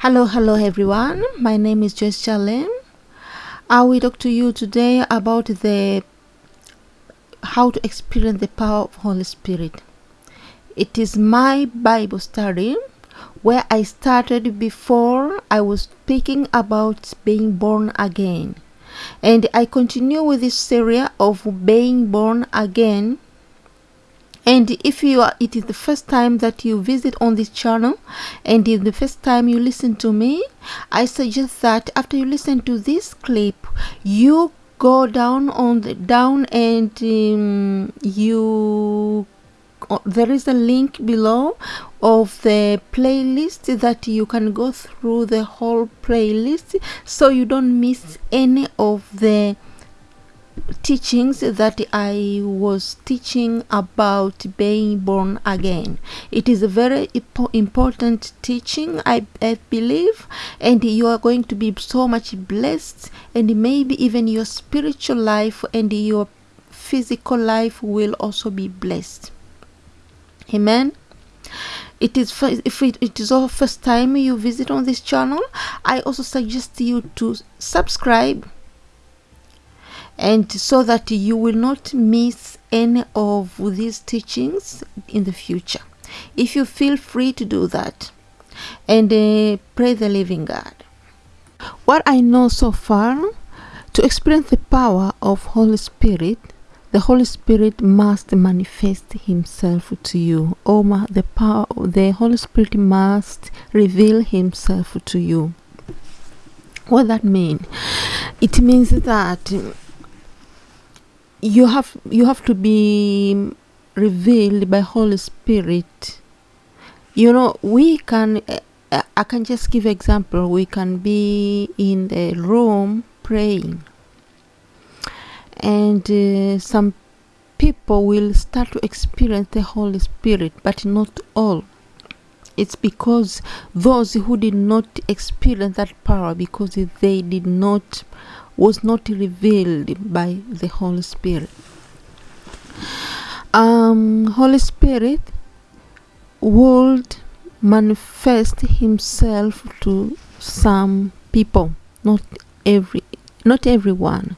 Hello, hello everyone. My name is Joyce Chalem. I will talk to you today about the how to experience the power of Holy Spirit. It is my Bible study where I started before I was speaking about being born again. And I continue with this series of being born again and if you are it is the first time that you visit on this channel and is the first time you listen to me i suggest that after you listen to this clip you go down on the down and um, you uh, there is a link below of the playlist that you can go through the whole playlist so you don't miss any of the teachings that I was teaching about being born again. It is a very important teaching, I, I, believe, and you are going to be so much blessed, and maybe even your spiritual life and your physical life will also be blessed. Amen it is if it, it is our first time you visit on this channel i also suggest you to subscribe and so that you will not miss any of these teachings in the future. If you feel free to do that and uh, pray the living god. What i know so far to experience the power of holy spirit the holy spirit must manifest himself to you. Or the power the holy spirit must reveal himself to you. What that mean? It means that you have you have to be revealed by holy spirit. You know we can uh, i can just give example. We can be in the room praying. And uh, some people will start to experience the holy spirit but not all. It's because those who did not experience that power because they did not was not revealed by the Holy Spirit. Um, Holy Spirit would manifest Himself to some people, not every, not everyone.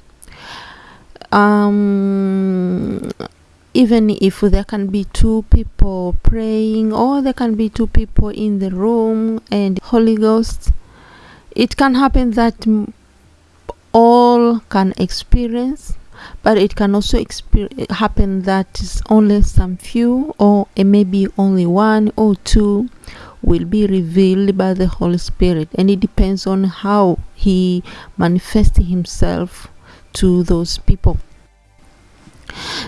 Um, even if there can be two people praying or there can be two people in the room and holy ghost it can happen that all can experience but it can also happen that only some few or maybe only one or two will be revealed by the holy spirit. And it depends on how he manifests himself to those people.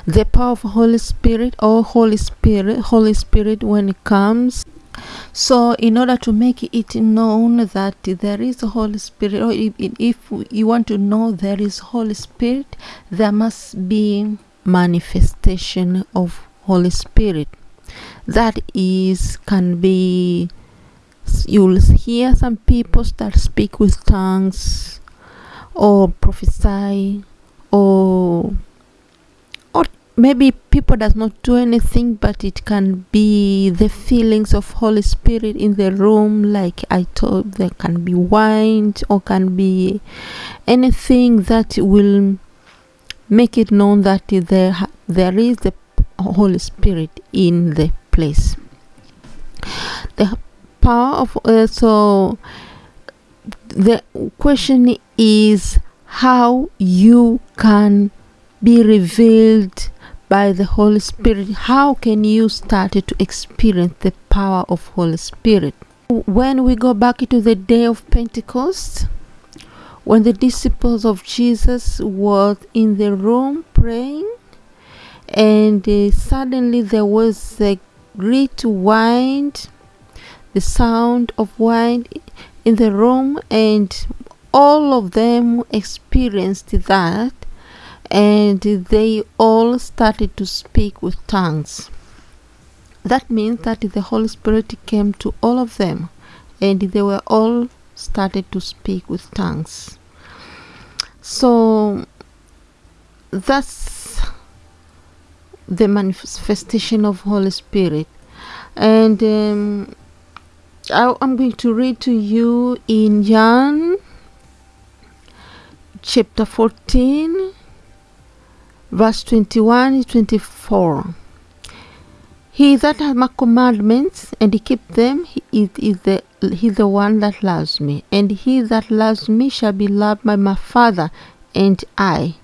The power of holy spirit or holy spirit holy spirit when it comes so in order to make it known that there is holy spirit or if, if you want to know there is holy spirit there must be manifestation of holy spirit. That is can be you'll hear some people start speak with tongues or prophesy or maybe people does not do anything but it can be the feelings of holy spirit in the room like i told there can be wine or can be anything that will make it known that there there is the holy spirit in the place. The power of uh, so the question is how you can be revealed by the Holy Spirit, how can you start to experience the power of Holy Spirit? When we go back to the day of Pentecost, when the disciples of Jesus were in the room praying, and uh, suddenly there was a great wind, the sound of wind in the room, and all of them experienced that and they all started to speak with tongues. That means that the Holy Spirit came to all of them and they were all started to speak with tongues. So that's the manifestation of Holy Spirit. And um, I, I'm going to read to you in John chapter 14 verse 21 24 he that hath my commandments and keep them he is, the he the one that loves me. And he that loves me shall be loved by my father and i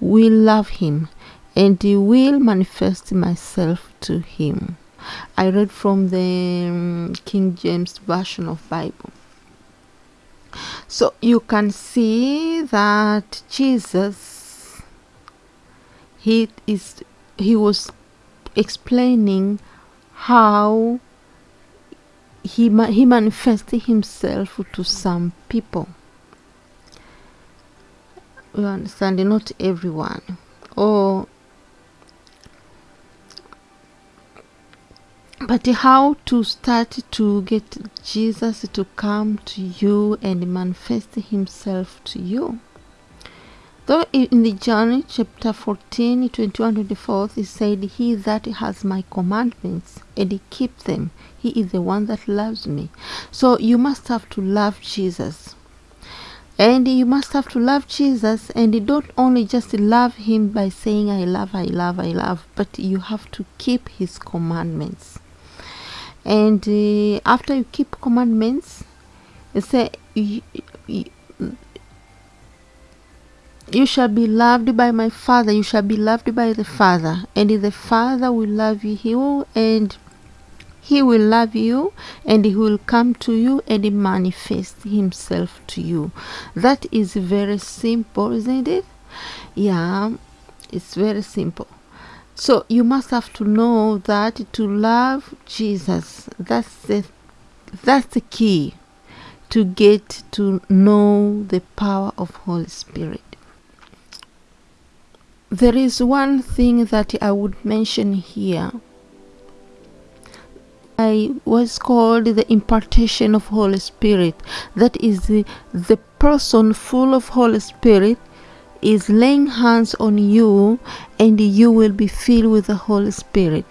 will love him and he will manifest myself to him. I read from the um, king james version of bible. So you can see that jesus he is he was explaining how he ma- he manifested himself to some people. You understand not everyone. Or but how to start to get jesus to come to you and manifest himself to you Though in the John chapter 14, 21 24, it said, He that has my commandments and he keep them, he is the one that loves me. So you must have to love Jesus. And you must have to love Jesus, and don't only just love him by saying, I love, I love, I love, but you have to keep his commandments. And uh, after you keep commandments, say, you, shall be loved by my father you shall be loved by the father. And the father will love you He will and he will love you and he will come to you and manifest himself to you. That is very simple isn't it? Yeah it's very simple. So you must have to know that to love jesus that's the that's the key to get to know the power of holy spirit there is one thing that I would mention here. I was called the impartation of Holy Spirit. That is the, the person full of Holy Spirit is laying hands on you and you will be filled with the Holy Spirit.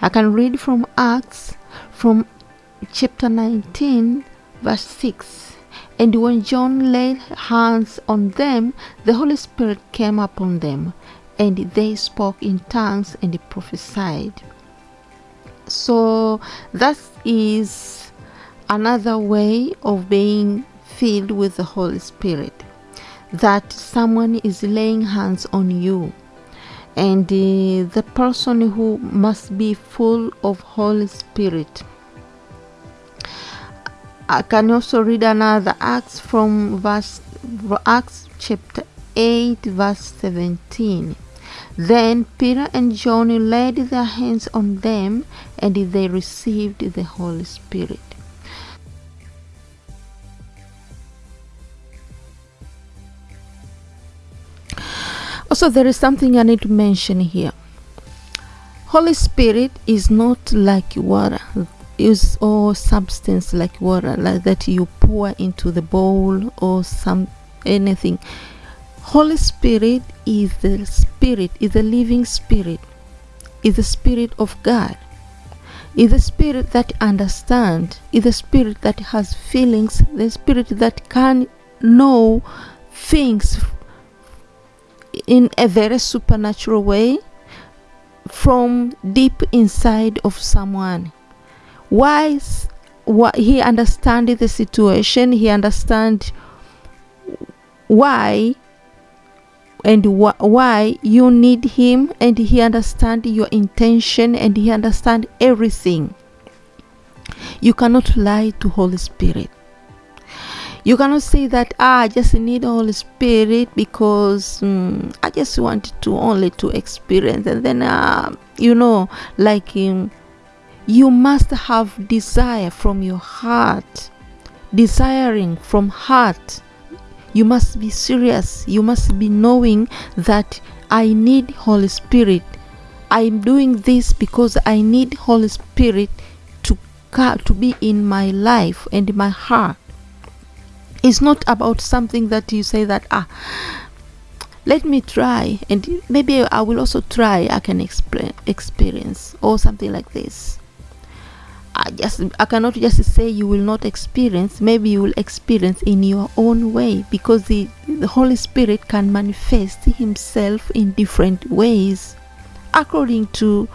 I can read from Acts from chapter 19 verse 6. And when John laid hands on them, the Holy Spirit came upon them, and they spoke in tongues and prophesied. So that is another way of being filled with the Holy Spirit. That someone is laying hands on you, and uh, the person who must be full of Holy Spirit I can also read another Acts from verse Acts chapter 8 verse 17. Then Peter and John laid their hands on them and they received the Holy Spirit. Also, there is something I need to mention here. Holy Spirit is not like water is all substance like water like that you pour into the bowl or some anything holy spirit is the spirit is the living spirit is the spirit of god is the spirit that understands is the spirit that has feelings the spirit that can know things in a very supernatural way from deep inside of someone. Why he understand the situation he understand why and wh- why you need him and he understand your intention and he understand everything. You cannot lie to holy spirit. You cannot say that ah, i just need holy spirit because mm, i just want to only to experience. And then uh, you know like um, you must have desire from your heart. Desiring from heart you must be serious. You must be knowing that i need holy spirit. I'm doing this because i need holy spirit to to be in my life and in my heart. It's not about something that you say that ah let me try and maybe i will also try i can explain experience or something like this I just I cannot just say you will not experience. Maybe you will experience in your own way because the, the Holy Spirit can manifest Himself in different ways according to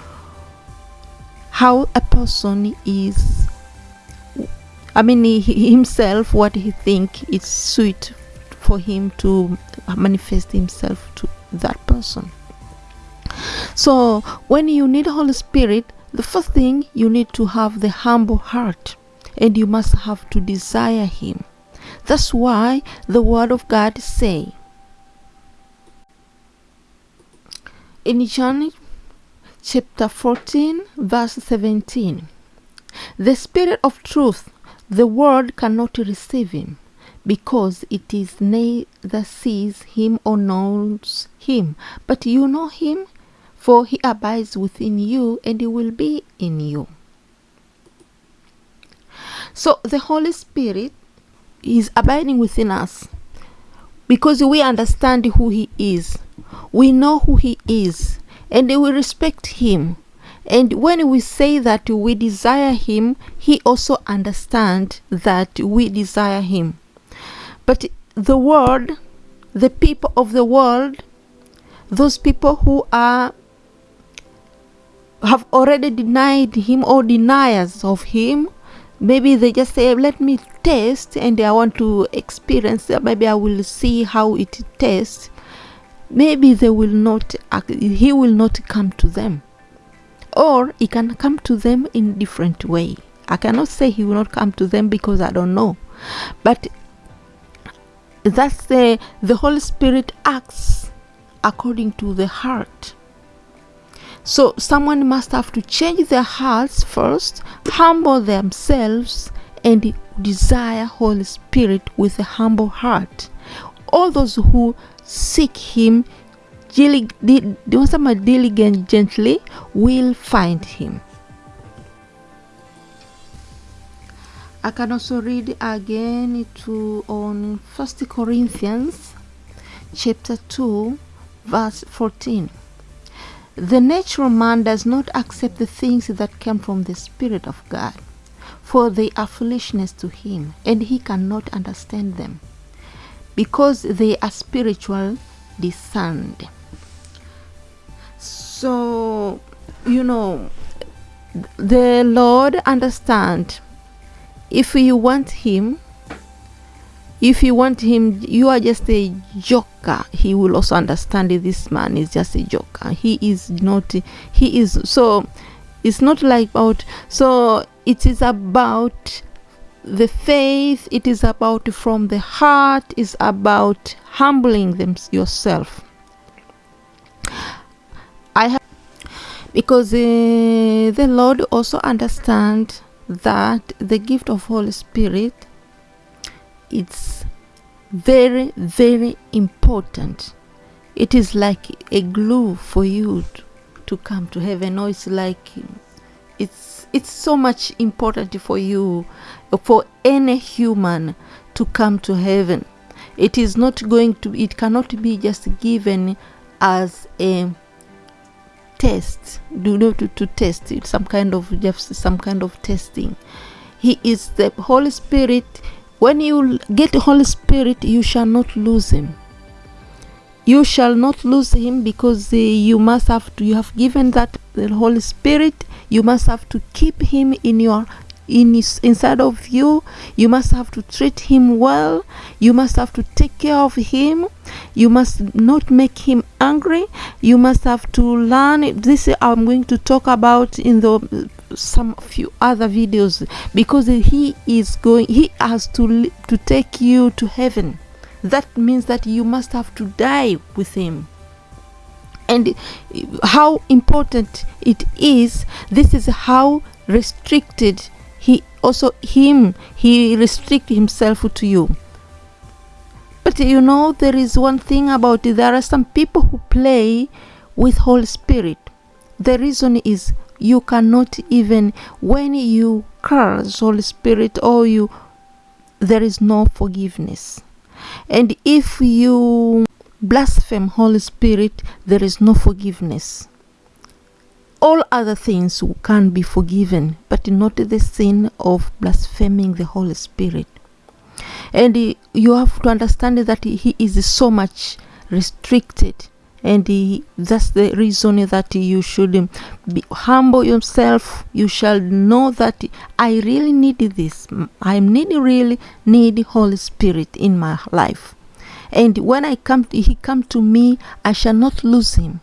how a person is. I mean, he, himself, what he think is sweet for him to manifest himself to that person. So when you need Holy Spirit, the first thing you need to have the humble heart and you must have to desire him. That's why the word of God say in John chapter 14 verse 17 the spirit of truth the world cannot receive him because it is neither sees him or knows him but you know him for he abides within you and he will be in you. So the Holy Spirit is abiding within us because we understand who he is. We know who he is and we respect him. And when we say that we desire him, he also understands that we desire him. But the world, the people of the world, those people who are have already denied him or deniers of him. Maybe they just say let me test and i want to experience maybe i will see how it tastes maybe they will not he will not come to them. Or he can come to them in different way. I cannot say he will not come to them because i don't know. But that's the uh, the holy spirit acts according to the heart so someone must have to change their hearts first, humble themselves, and desire Holy Spirit with a humble heart. All those who seek Him diligently will find Him. I can also read again to on First Corinthians chapter 2 verse 14. The natural man does not accept the things that come from the Spirit of God, for they are foolishness to him, and he cannot understand them, because they are spiritual discerned. So, you know, the Lord understand if you want him if you want him you are just a joker. He will also understand this man is just a joker. He is not he is so it's not like about so it is about the faith. It is about from the heart. Is about humbling them yourself. I have because uh, the lord also understand that the gift of holy spirit it's very very important. It is like a glue for you to, to come to heaven. Or it's like it's it's so much important for you for any human to come to heaven. It is not going to it cannot be just given as a test. Do not to, to test it some kind of just some kind of testing. He is the holy spirit when you get the Holy Spirit, you shall not lose him. You shall not lose him because uh, you must have to, you have given that the Holy Spirit, you must have to keep him in your in inside of you. You must have to treat him well. You must have to take care of him. You must not make him angry. You must have to learn this i'm going to talk about in the some few other videos because he is going he has to to take you to heaven. That means that you must have to die with him. And how important it is this is how restricted he also him he restrict himself to you. But you know there is one thing about it there are some people who play with holy spirit. The reason is you cannot even when you curse holy spirit or you there is no forgiveness. And if you blaspheme holy spirit there is no forgiveness. All other things can be forgiven, but not the sin of blaspheming the Holy Spirit. And you have to understand that He is so much restricted and he, that's the reason that you should be humble yourself. You shall know that i really need this. I need really need holy spirit in my life. And when i come he come to me i shall not lose him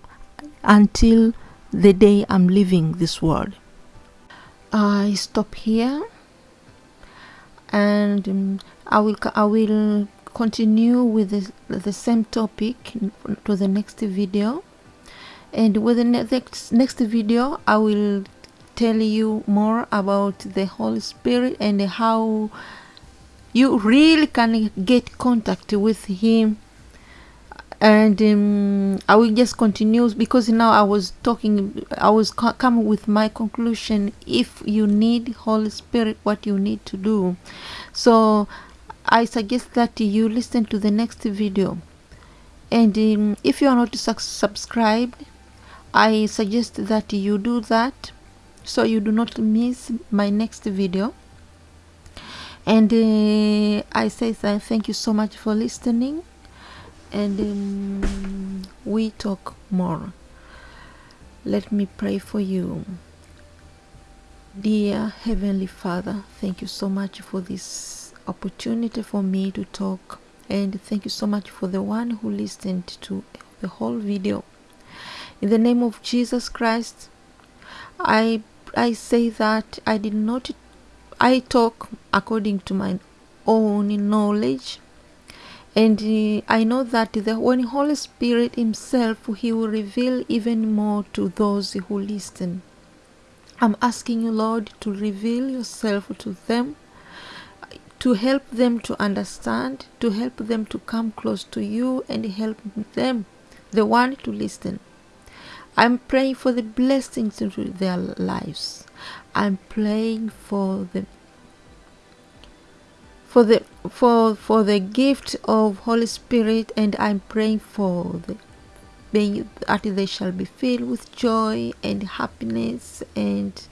until the day i'm leaving this world. I stop here. And um, i will i will continue with the, the same topic to the next video. And with the next next video i will tell you more about the holy spirit and how you really can get contact with him. And um, i will just continue because now i was talking i was coming with my conclusion. If you need holy spirit what you need to do. So I suggest that you listen to the next video. And um, if you are not subscribed I suggest that you do that so you do not miss my next video. And uh, I say thank you so much for listening. And um, we talk more. Let me pray for you. Dear heavenly father thank you so much for this opportunity for me to talk and thank you so much for the one who listened to the whole video. In the name of jesus christ i i say that i did not i talk according to my own knowledge and i know that the when holy spirit himself he will reveal even more to those who listen. I'm asking you lord to reveal yourself to them to help them to understand, to help them to come close to you and help them, the one to listen. I'm praying for the blessings into their lives. I'm praying for the for the for for the gift of Holy Spirit and I'm praying for the being that they shall be filled with joy and happiness and